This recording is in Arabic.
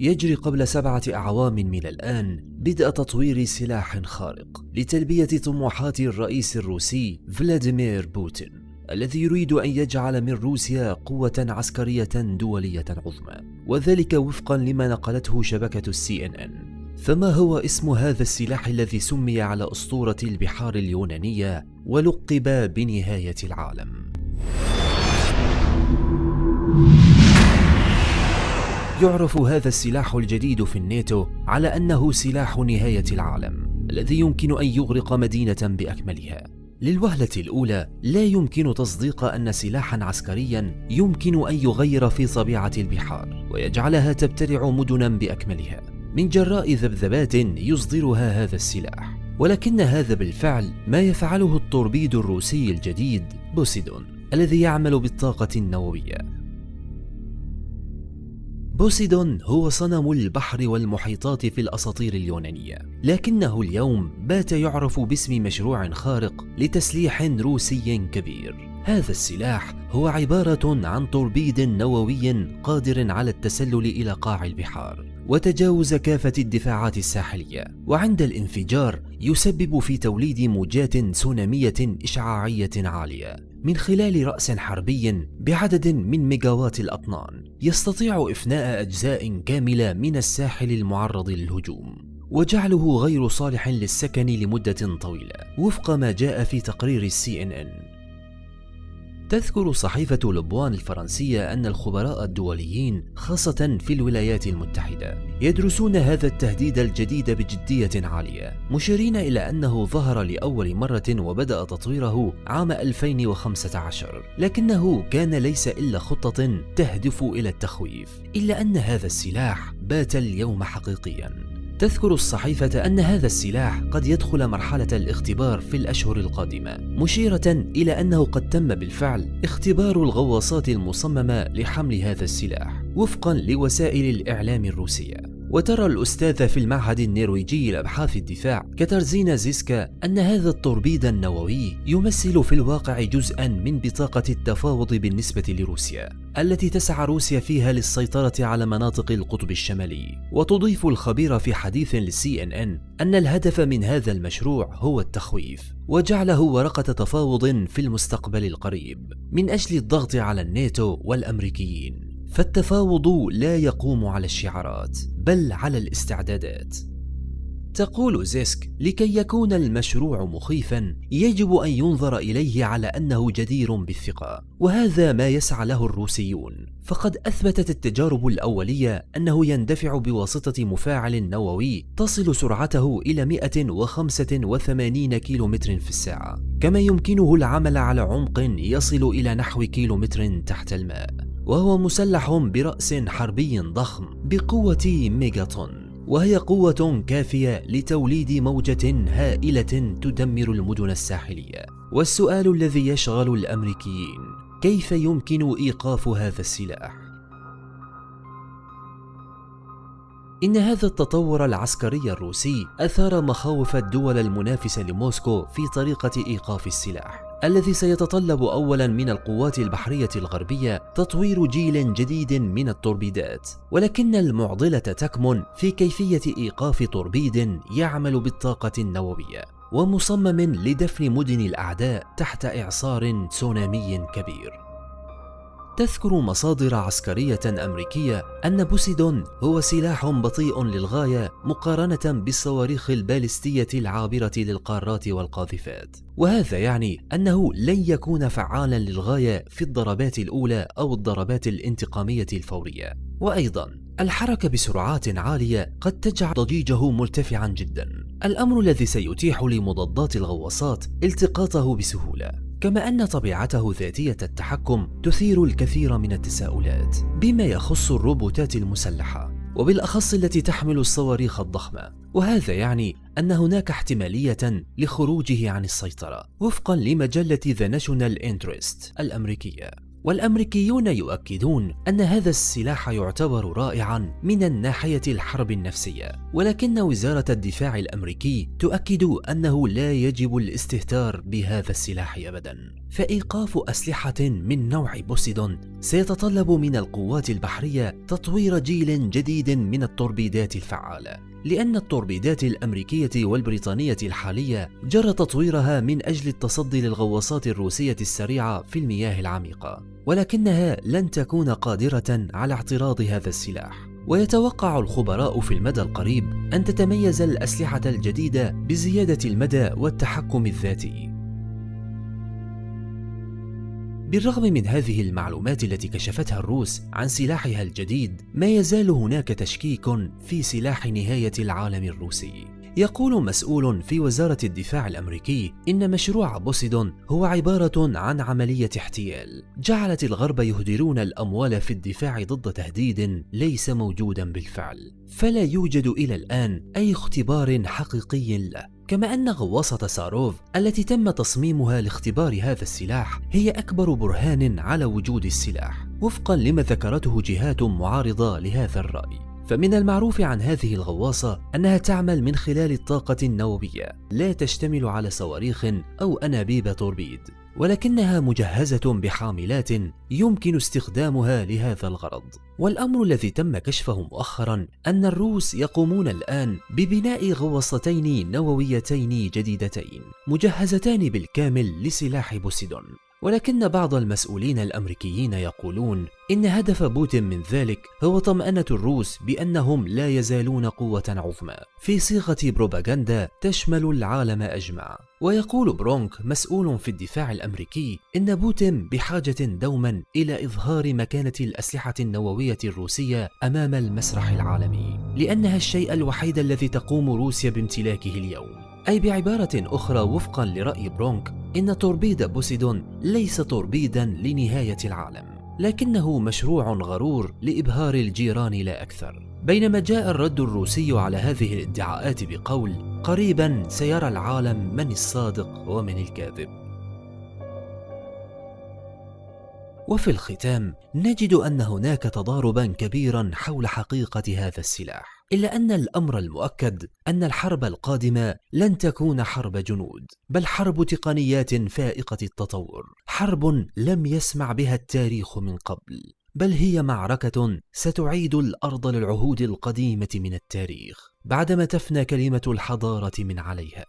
يجري قبل سبعة أعوام من الآن بدء تطوير سلاح خارق لتلبية طموحات الرئيس الروسي فلاديمير بوتين الذي يريد أن يجعل من روسيا قوة عسكرية دولية عظمى وذلك وفقا لما نقلته شبكة السي إن إن فما هو اسم هذا السلاح الذي سمي على أسطورة البحار اليونانية ولقب بنهاية العالم؟ يعرف هذا السلاح الجديد في الناتو على أنه سلاح نهاية العالم الذي يمكن أن يغرق مدينة بأكملها. للوهلة الأولى لا يمكن تصديق أن سلاحا عسكريا يمكن أن يغير في طبيعة البحار ويجعلها تبتلع مدنا بأكملها. من جراء ذبذبات يصدرها هذا السلاح ولكن هذا بالفعل ما يفعله التوربيد الروسي الجديد بوسيدون الذي يعمل بالطاقة النووية. بوسيدون هو صنم البحر والمحيطات في الأساطير اليونانية. لكنه اليوم بات يعرف باسم مشروع خارق لتسليح روسي كبير. هذا السلاح هو عبارة عن توربيد نووي قادر على التسلل إلى قاع البحار وتجاوز كافة الدفاعات الساحلية. وعند الانفجار يسبب في توليد موجات سونامية إشعاعية عالية. من خلال رأس حربي بعدد من ميجاوات الأطنان يستطيع إفناء أجزاء كاملة من الساحل المعرض للهجوم وجعله غير صالح للسكن لمدة طويلة وفق ما جاء في تقرير السي إن إن. تذكر صحيفة لبوان الفرنسية أن الخبراء الدوليين خاصة في الولايات المتحدة يدرسون هذا التهديد الجديد بجدية عالية مشيرين إلى أنه ظهر لأول مرة وبدأ تطويره عام 2015 لكنه كان ليس إلا خطة تهدف إلى التخويف إلا أن هذا السلاح بات اليوم حقيقياً. تذكر الصحيفة أن هذا السلاح قد يدخل مرحلة الاختبار في الأشهر القادمة مشيرة إلى أنه قد تم بالفعل اختبار الغواصات المصممة لحمل هذا السلاح وفقا لوسائل الإعلام الروسية. وترى الأستاذ في المعهد النرويجي لأبحاث الدفاع كاترزينا زيسكا أن هذا التوربيد النووي يمثل في الواقع جزءا من بطاقة التفاوض بالنسبة لروسيا التي تسعى روسيا فيها للسيطرة على مناطق القطب الشمالي. وتضيف الخبير في حديث للسي إن إن أن الهدف من هذا المشروع هو التخويف وجعله ورقة تفاوض في المستقبل القريب من أجل الضغط على الناتو والأمريكيين. فالتفاوض لا يقوم على الشعارات. بل على الاستعدادات. تقول زيسك لكي يكون المشروع مخيفا يجب أن ينظر إليه على أنه جدير بالثقة وهذا ما يسعى له الروسيون. فقد أثبتت التجارب الأولية أنه يندفع بواسطة مفاعل نووي تصل سرعته إلى 185 كيلومتر في الساعة كما يمكنه العمل على عمق يصل إلى نحو كيلومتر تحت الماء. وهو مسلح برأس حربي ضخم بقوة ميجاتون وهي قوة كافية لتوليد موجة هائلة تدمر المدن الساحلية والسؤال الذي يشغل الأمريكيين كيف يمكن إيقاف هذا السلاح؟ إن هذا التطور العسكري الروسي أثار مخاوف الدول المنافسة لموسكو في طريقة إيقاف السلاح الذي سيتطلب اولا من القوات البحرية الغربية تطوير جيل جديد من التوربيدات ولكن المعضلة تكمن في كيفية إيقاف توربيد يعمل بالطاقة النووية ومصمم لدفن مدن الأعداء تحت إعصار تسونامي كبير. تذكر مصادر عسكرية أمريكية أن بوسيدون هو سلاح بطيء للغاية مقارنة بالصواريخ البالستية العابرة للقارات والقاذفات. وهذا يعني أنه لن يكون فعالا للغاية في الضربات الأولى أو الضربات الانتقامية الفورية. وأيضا الحركة بسرعات عالية قد تجعل ضجيجه مرتفعا جدا. الأمر الذي سيتيح لمضادات الغواصات التقاطه بسهولة. كما أن طبيعته ذاتية التحكم تثير الكثير من التساؤلات بما يخص الروبوتات المسلحة وبالأخص التي تحمل الصواريخ الضخمة. وهذا يعني أن هناك احتمالية لخروجه عن السيطرة وفقا لمجلة The National Interest الأمريكية. والأمريكيون يؤكدون أن هذا السلاح يعتبر رائعا من الناحية الحرب النفسية. ولكن وزارة الدفاع الأمريكي تؤكد أنه لا يجب الاستهتار بهذا السلاح أبدا. فإيقاف أسلحة من نوع بوسيدون سيتطلب من القوات البحرية تطوير جيل جديد من التوربيدات الفعالة. لأن التوربيدات الأمريكية والبريطانية الحالية جرى تطويرها من أجل التصدي للغواصات الروسية السريعة في المياه العميقة ولكنها لن تكون قادرة على اعتراض هذا السلاح. ويتوقع الخبراء في المدى القريب أن تتميز الأسلحة الجديدة بزيادة المدى والتحكم الذاتي. بالرغم من هذه المعلومات التي كشفتها الروس عن سلاحها الجديد ما يزال هناك تشكيك في سلاح نهاية العالم الروسي. يقول مسؤول في وزارة الدفاع الأمريكي إن مشروع بوسيدون هو عبارة عن عملية احتيال. جعلت الغرب يهدرون الأموال في الدفاع ضد تهديد ليس موجودا بالفعل. فلا يوجد إلى الآن أي اختبار حقيقي له. كما أن غواصة ساروف التي تم تصميمها لاختبار هذا السلاح هي أكبر برهان على وجود السلاح وفقا لما ذكرته جهات معارضة لهذا الرأي. فمن المعروف عن هذه الغواصة أنها تعمل من خلال الطاقة النووية لا تشتمل على صواريخ أو أنابيب توربيد. ولكنها مجهزة بحاملات يمكن استخدامها لهذا الغرض. والأمر الذي تم كشفه مؤخرا أن الروس يقومون الآن ببناء غواصتين نوويتين جديدتين مجهزتان بالكامل لسلاح بوسيدون. ولكن بعض المسؤولين الأمريكيين يقولون إن هدف بوتين من ذلك هو طمأنة الروس بأنهم لا يزالون قوة عظمى. في صيغة بروباغندا تشمل العالم أجمع. ويقول برونك مسؤول في الدفاع الأمريكي إن بوتين بحاجة دوما إلى إظهار مكانة الأسلحة النووية الروسية أمام المسرح العالمي لأنها الشيء الوحيد الذي تقوم روسيا بامتلاكه اليوم. أي بعبارة أخرى وفقا لرأي برونك إن توربيد بوسيدون ليس توربيدا لنهاية العالم. لكنه مشروع غرور لإبهار الجيران لا أكثر. بينما جاء الرد الروسي على هذه الادعاءات بقول قريبا سيرى العالم من الصادق ومن الكاذب. وفي الختام نجد أن هناك تضاربا كبيرا حول حقيقة هذا السلاح. إلا أن الأمر المؤكد أن الحرب القادمة لن تكون حرب جنود بل حرب تقنيات فائقة التطور حرب لم يسمع بها التاريخ من قبل بل هي معركة ستعيد الأرض للعهود القديمة من التاريخ بعدما تفنى كلمة الحضارة من عليها.